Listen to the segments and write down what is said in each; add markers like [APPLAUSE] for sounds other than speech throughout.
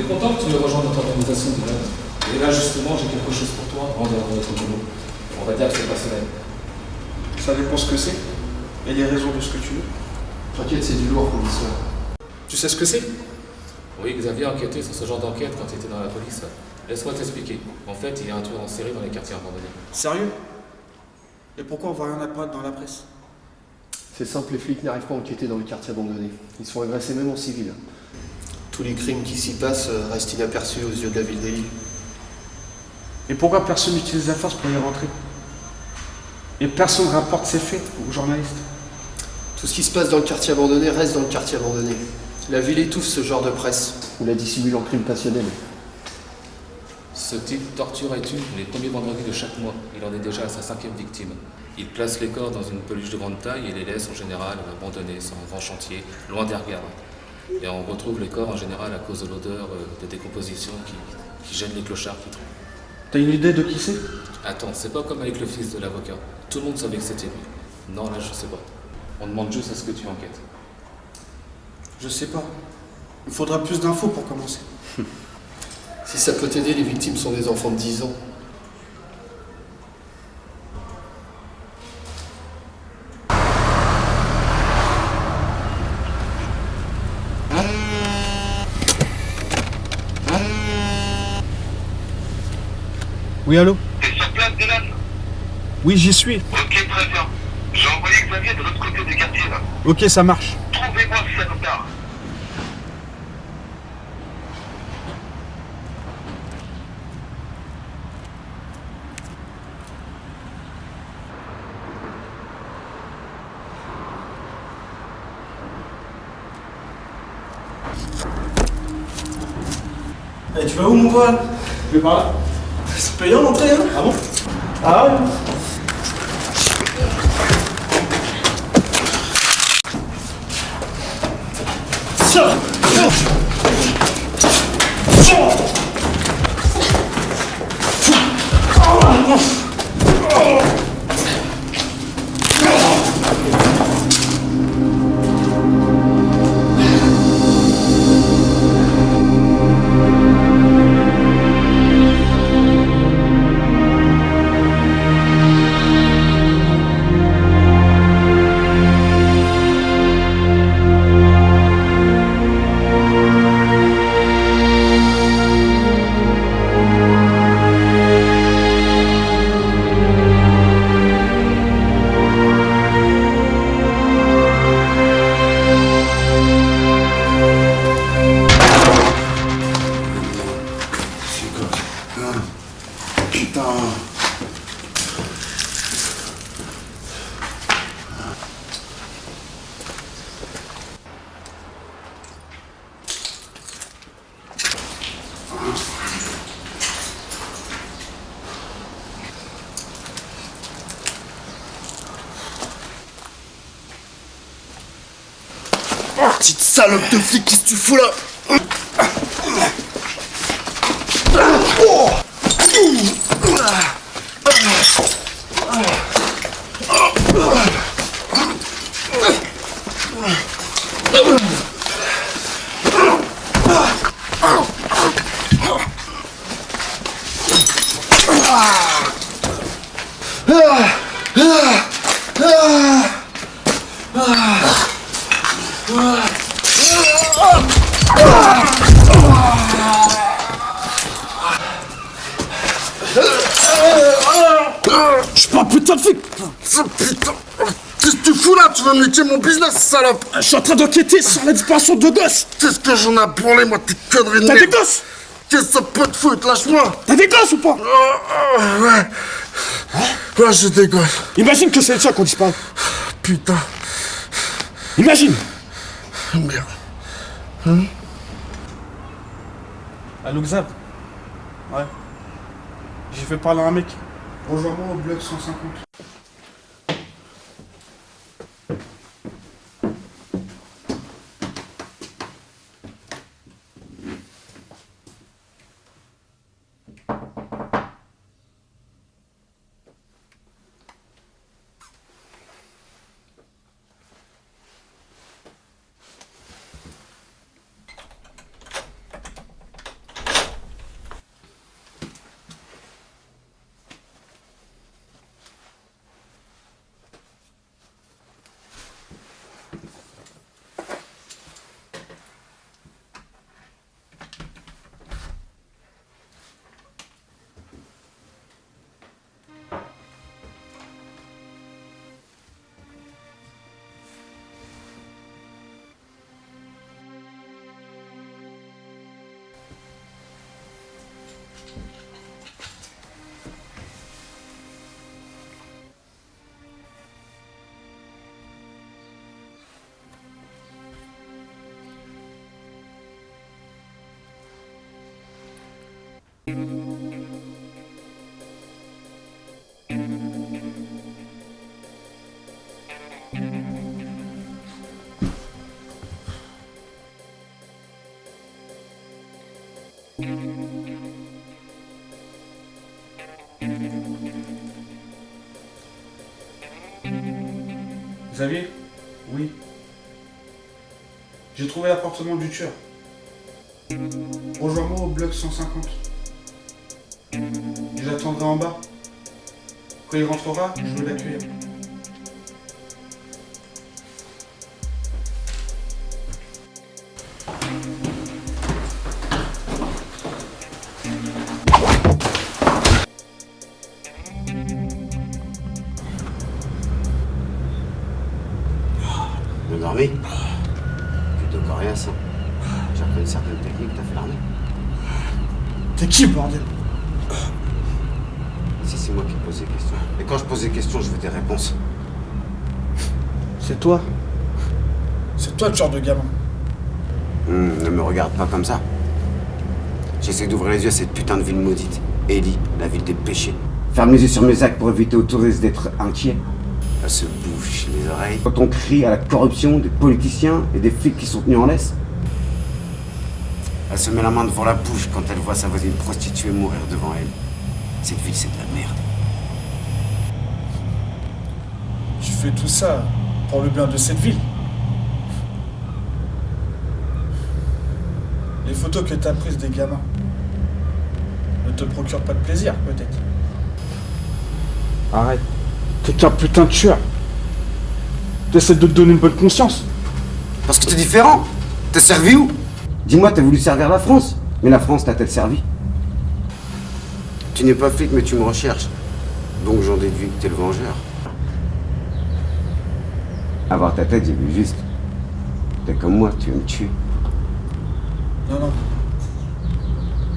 est content que tu aies rejoint notre organisation de Et là, justement, j'ai quelque chose pour toi en dehors de notre boulot. On va dire que c'est personnel. Ça dépend ce que c'est. Et les raisons de ce que tu veux. T'inquiète, c'est du lourd, commissaire. Tu sais ce que c'est? Oui, Xavier a enquêté sur ce genre d'enquête quand il était dans la police. Laisse-moi t'expliquer. En fait, il y a un tueur en série dans les quartiers abandonnés. Sérieux? Et pourquoi on voit rien apparaître dans la presse? C'est simple, les flics n'arrivent pas à enquêter dans les quartiers abandonnés. Ils sont agressés même en civil. Tous les crimes qui s'y passent euh, restent inaperçus aux yeux de la ville des Lille. Et pourquoi personne n'utilise la force pour y rentrer? Et personne ne rapporte ces faits aux journalistes? Tout ce qui se passe dans le quartier abandonné reste dans le quartier abandonné. La ville étouffe ce genre de presse. On la dissimule en crime passionnel. Ce type torture et tue les premiers vendredis de chaque mois? Il en est déjà à sa cinquième victime. Il place les corps dans une peluche de grande taille et les laisse en général abandonnés sur un grand chantier, loin des regards. Et on retrouve les corps en général à cause de l'odeur euh, de décomposition qui, qui gêne les clochards qui trouvent. T'as une idée de qui c'est? Attends, c'est pas comme avec le fils de l'avocat. Tout le monde savait que c'était lui. Non, là, je sais pas. On demande juste à ce que tu enquêtes. Je sais pas. Il faudra plus d'infos pour commencer. [LAUGHS] Si ça peut t'aider, les victimes sont des enfants de 10 ans. Oui, allô T'es sur place, Dylan Oui, j'y suis. Ok, très bien. J'ai envoyé Xavier de l'autre côté du quartier, là. Ok, ça marche. Trouvez-moi ce salopard. Eh, tu vas où, mon pote? Je vais par là. C'est payant l'entrée, hein Ah bon Ah ouais Putain. Petite salope de flic, qu'est-ce que tu fous là Je suis pas un putain de flic Ça, putain. Qu'est-ce que tu fous là? Tu vas me niquer mon business, salope? Je suis en train d'enquêter sur la disparition de gosses. Qu'est-ce que j'en ai branlé, moi, tes conneries de T'as des gosses? Qu'est-ce que ça peut te foutre? Lâche-moi. T'as des gosses ou pas? Oh, oh, Ouais. Ouais, j'ai des gosses. Imagine que c'est le tien qu'on disparaît. Putain. Imagine. Merde. Allô Xav? Ouais. J'ai fait parler à un mec. Rejoins-moi au bloc 150. Xavier Oui. J'ai trouvé l'appartement du tueur. Rejoins-moi au bloc 150. J'attendrai en bas. Quand il rentrera, je vais l'accueillir. Bien dormi Plutôt coriace. hein. J'ai appris une certaine technique, t'as fait l'armée. T'es qui, bordel Si c'est moi qui te pose des questions. Et quand je pose des questions, je veux des réponses. C'est toi. C'est toi le tueur de gamin. Hum, ne me regarde pas comme ça. J'essaie d'ouvrir les yeux à cette putain de ville maudite. Ellie, la ville des péchés. Ferme les yeux sur mes actes pour éviter aux touristes d'être inquiets. Elle se bouche les oreilles. Quand on crie à la corruption des politiciens et des flics qui sont tenus en laisse. Elle se met la main devant la bouche quand elle voit sa voisine prostituée mourir devant elle. Cette ville, c'est de la merde. Tu fais tout ça pour le bien de cette ville. Les photos que t'as prises des gamins ne te procurent pas de plaisir, peut-être. Arrête. T'es qu'un putain de tueur. T'essaies de te donner une bonne conscience. Parce que t'es différent. T'as servi où? Dis-moi, t'as voulu servir la France. Mais la France t'a-t-elle servi Tu n'es pas flic, mais tu me recherches. Donc j'en déduis que t'es le vengeur. À voir ta tête, j'ai vu juste. T'es comme moi, tu veux me tuer. Non, non.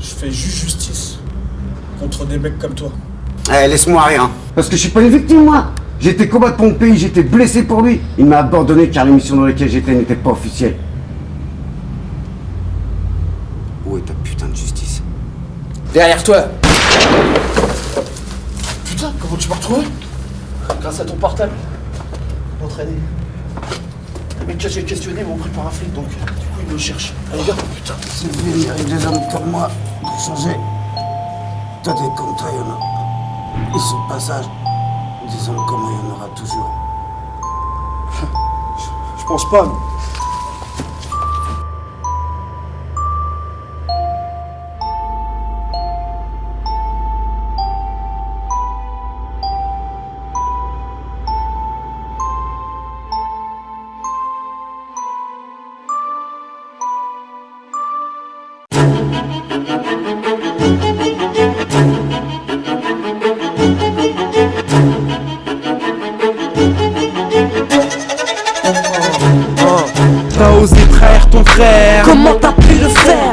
Je fais juste justice contre des mecs comme toi. Eh, laisse-moi rien. Parce que je suis pas une victime, moi. Été combattre pour mon pays, j'étais blessé pour lui. Il m'a abandonné car l'émission dans laquelle j'étais n'était pas officielle. Où est ta putain de justice? Derrière toi Putain, comment tu m'as retrouvé? Grâce à ton portable. Entraîné. Les mecs que j'ai questionné m'ont pris par un flic, donc du coup ils me cherchent. Allez, gars, putain. C'est vrai, il y a des hommes comme moi pour changer. Toi, des comme toi, il y en a. Ils sont de passage. Des hommes comme moi, il y en aura toujours. Je pense pas. mais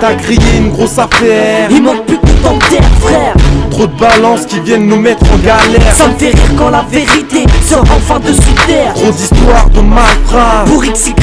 T'as grillé une grosse affaire. Il manque plus que ton terre frère. Trop de balances qui viennent nous mettre en galère. Ça me fait rire quand la vérité sort enfin de sous terre Trop d'histoires de malfrats Pour XY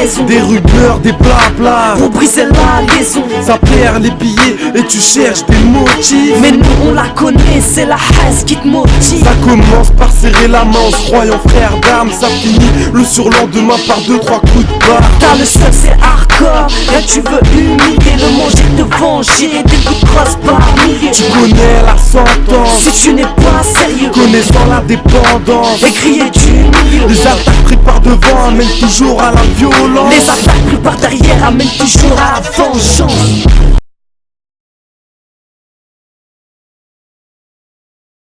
raison. Des rumeurs, des blabla Pour briser la liaison. Ça perd les billets et tu cherches des motifs. Mais nous on la connaît, c'est la haine qui te motive. Ça commence par serrer la main. En se croyant frère d'armes Ça finit le surlendemain par deux trois coups de barre. T'as le seul c'est hardcore. Là tu veux humilier le manger, te venger. Des coups de crosse par milliers. Tu connais la sentence. Si tu n'es pas sérieux. Connaissant la dépendance. Et Les attaques prises par devant amènent toujours à la violence. Les attaques prises par derrière amènent toujours à la vengeance